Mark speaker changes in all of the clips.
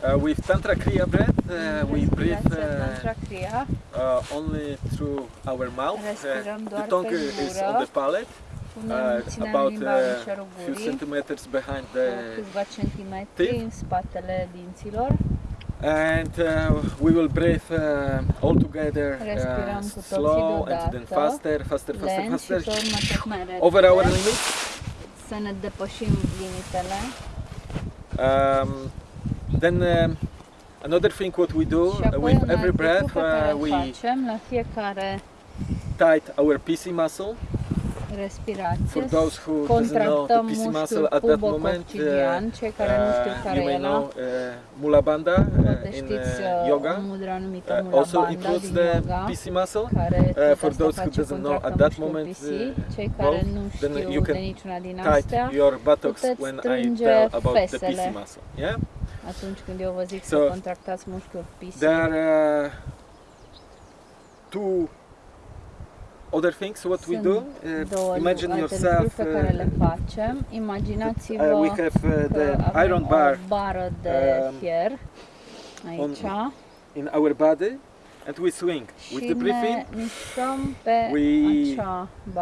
Speaker 1: Tantra Kriya breath, uh, we breathe uh,
Speaker 2: Tantra Kriya.
Speaker 1: uh, only through our mouth. Uh, the tongue is on the palate, uh, about a few centimeters behind the teeth. and uh, we will breathe uh, all together uh,
Speaker 2: Respirăm cu toții
Speaker 1: slow and then faster, faster, faster, faster,
Speaker 2: pe urmă tot mai repede.
Speaker 1: over our limits.
Speaker 2: Să ne depășim limitele.
Speaker 1: Um, then um, another thing what we do uh, with every breath,
Speaker 2: lucru pe care
Speaker 1: uh, we
Speaker 2: facem la fiecare
Speaker 1: tight our PC muscle. For those who doesn't know the PC muscle at that moment,
Speaker 2: pubococcidian, cei care nu știu
Speaker 1: uh, you may know uh, Mula Bandha uh, in uh,
Speaker 2: uh,
Speaker 1: yoga. Uh, also includes the PC muscle. Uh, for those who doesn't know at that moment, uh, then you can Tight your buttocks when I tell about the PC muscle. Yeah.
Speaker 2: Atunci când eu vă zic
Speaker 1: So,
Speaker 2: să contractați mușchiul PC.
Speaker 1: There are uh, two other things what we
Speaker 2: Sunt
Speaker 1: do. Uh,
Speaker 2: două
Speaker 1: imagine
Speaker 2: alte lucruri
Speaker 1: yourself.
Speaker 2: pe care le
Speaker 1: Uh,
Speaker 2: facem. Imaginați-vă
Speaker 1: uh, we have uh,
Speaker 2: că
Speaker 1: the
Speaker 2: avem
Speaker 1: iron bar
Speaker 2: o bară de
Speaker 1: um,
Speaker 2: fier aici
Speaker 1: in our body, and we swing. With the breathing.
Speaker 2: ne
Speaker 1: in.
Speaker 2: mișcăm
Speaker 1: We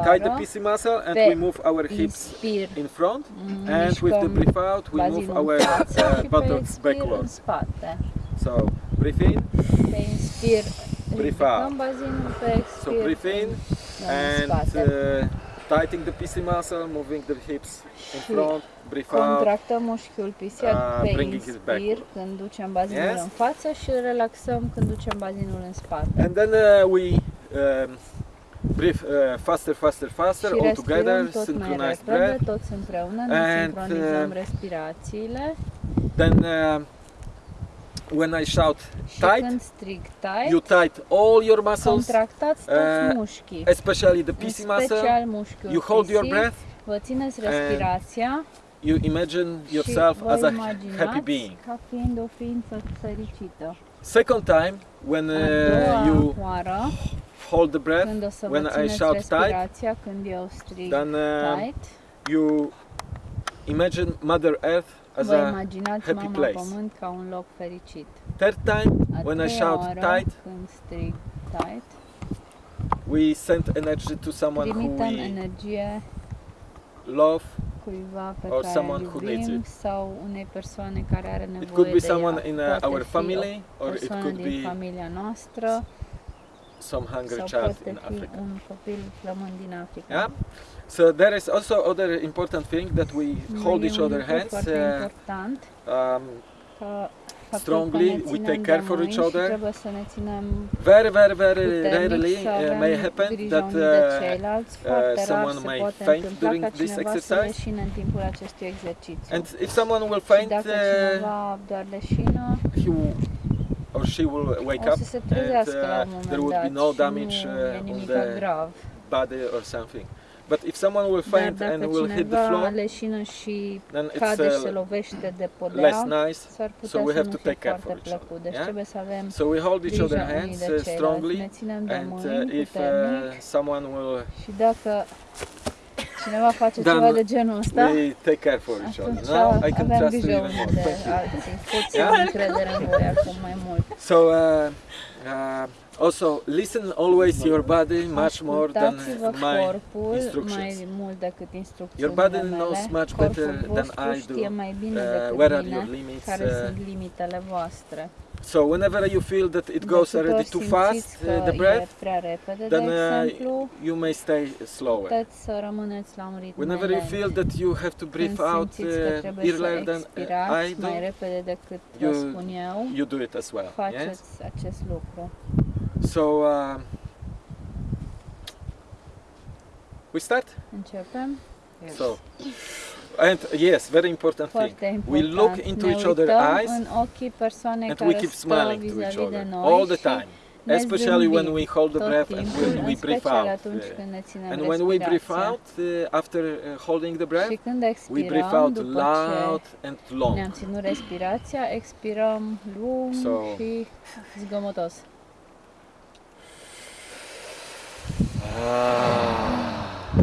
Speaker 1: Tie the PC muscle and we move our hips in front,
Speaker 2: mm,
Speaker 1: and with the breath out we move our uh, buttocks backwards. So breathe in, Breathe out. so breathe in, and uh, tightening the PC muscle, moving the hips in front, breathe out.
Speaker 2: Contractăm mușchiul pisiat
Speaker 1: Uh,
Speaker 2: pe
Speaker 1: bringing it
Speaker 2: inspir
Speaker 1: backward.
Speaker 2: când ducem bazinul
Speaker 1: Yes.
Speaker 2: în față și îl relaxăm când ducem bazinul în spate.
Speaker 1: And then uh, we um, breathe uh, faster, faster, faster,
Speaker 2: și
Speaker 1: all together,
Speaker 2: respirăm tot mai
Speaker 1: synchronized
Speaker 2: repede,
Speaker 1: breath.
Speaker 2: toți împreună, ne
Speaker 1: And,
Speaker 2: sincronizăm
Speaker 1: uh,
Speaker 2: respirațiile
Speaker 1: Then uh, when I shout
Speaker 2: și
Speaker 1: tight,
Speaker 2: când strig tight,
Speaker 1: you tight all your muscles,
Speaker 2: contractați toți
Speaker 1: uh,
Speaker 2: mușchii,
Speaker 1: especially the
Speaker 2: în
Speaker 1: PC muscle.
Speaker 2: special mușchiul
Speaker 1: You hold your
Speaker 2: PC,
Speaker 1: breath.
Speaker 2: vă țineți respirația
Speaker 1: You imagine yourself as a happy being.
Speaker 2: ca fiind o ființă fericită.
Speaker 1: Second time, when uh, you
Speaker 2: oară,
Speaker 1: hold the breath,
Speaker 2: când o să
Speaker 1: when I shout tight,
Speaker 2: când eu strig
Speaker 1: then uh,
Speaker 2: tight,
Speaker 1: you imagine Mother Earth as a happy
Speaker 2: mama
Speaker 1: place.
Speaker 2: pământ ca un loc fericit.
Speaker 1: third time,
Speaker 2: A
Speaker 1: when I shout
Speaker 2: oară,
Speaker 1: tight,
Speaker 2: când strig tight,
Speaker 1: we send energy to someone who we
Speaker 2: energie
Speaker 1: love.
Speaker 2: Cuiva pe
Speaker 1: or
Speaker 2: care
Speaker 1: someone
Speaker 2: îl
Speaker 1: who needs it.
Speaker 2: sau unei persoane care are nevoie
Speaker 1: It could be
Speaker 2: de ea.
Speaker 1: someone in uh, our family, or it could be
Speaker 2: familia noastră
Speaker 1: some hungry child in Africa.
Speaker 2: un copil flămând din Africa.
Speaker 1: Yeah. So there is also other important thing that we hold each other hands. Uh, um, strongly, we take care for each other.
Speaker 2: Și trebuie să ne ținem
Speaker 1: very, very, very rarely uh, may happen that uh, uh, someone may faint during this exercise.
Speaker 2: leșine în timpul acestui exercițiu.
Speaker 1: and if someone will faint, uh,
Speaker 2: cineva doar leșină,
Speaker 1: he or she will wake up and
Speaker 2: trezească la un
Speaker 1: uh, there would be no damage uh, on the body or something. But if someone will faint and will hit the floor,
Speaker 2: leșină și
Speaker 1: then it's
Speaker 2: și
Speaker 1: uh,
Speaker 2: lovește de
Speaker 1: less nice.
Speaker 2: s-ar putea
Speaker 1: So we have to take care for each other.
Speaker 2: Deci
Speaker 1: yeah?
Speaker 2: trebuie să avem
Speaker 1: So we hold each other hands uh, strongly,
Speaker 2: Ne ținem de
Speaker 1: and uh, if uh, someone will,
Speaker 2: și dacă cineva face
Speaker 1: Then
Speaker 2: ceva de genul ăsta,
Speaker 1: we take care for each other. Now I can trust you even more. Thank you.
Speaker 2: Poți
Speaker 1: Yeah?
Speaker 2: yeah? încredere în voi acum mai mult.
Speaker 1: So uh, uh, also listen always your body much more than my instructions.
Speaker 2: mai mult decât instrucțiunile
Speaker 1: Your body knows much better than I do,
Speaker 2: știe mai bine
Speaker 1: uh, where are your limits. uh,
Speaker 2: sunt limitele voastre.
Speaker 1: So whenever you feel that it goes already too fast, uh, the breath, then uh, you may stay slower.
Speaker 2: puteți să rămâneți la un ritm
Speaker 1: Whenever you feel that you have to breathe out uh, earlier than I do,
Speaker 2: mai repede decât vă
Speaker 1: you- you do it as well. Yes.
Speaker 2: Faceți acest lucru.
Speaker 1: So uh, we start.
Speaker 2: In Începem?
Speaker 1: So and yes, very important thing.
Speaker 2: Important.
Speaker 1: We look into
Speaker 2: ne
Speaker 1: each other's eyes
Speaker 2: în ochii persoanei
Speaker 1: and we keep smiling to each other all the time. Especially when we hold the breath and when we breathe out. uh,
Speaker 2: când ne ținem
Speaker 1: And when we breathe out, uh, after uh, holding the breath, we breathe out loud and
Speaker 2: ce
Speaker 1: long.
Speaker 2: ne-am ținut respirația, expirăm lung
Speaker 1: So-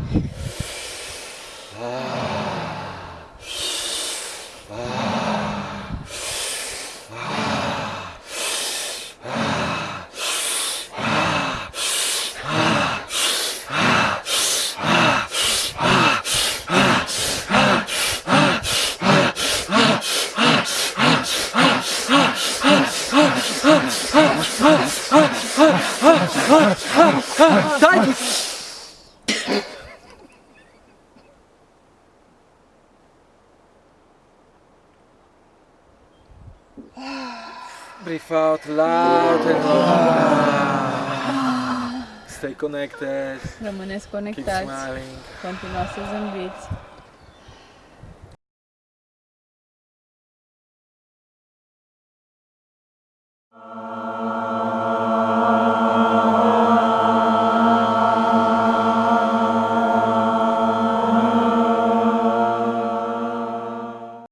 Speaker 2: și
Speaker 1: Breathe out loud and long. Stay connected.
Speaker 2: Rămâneți conectați.
Speaker 1: Keep smiling.
Speaker 2: Continuați să zâmbiți. Oh.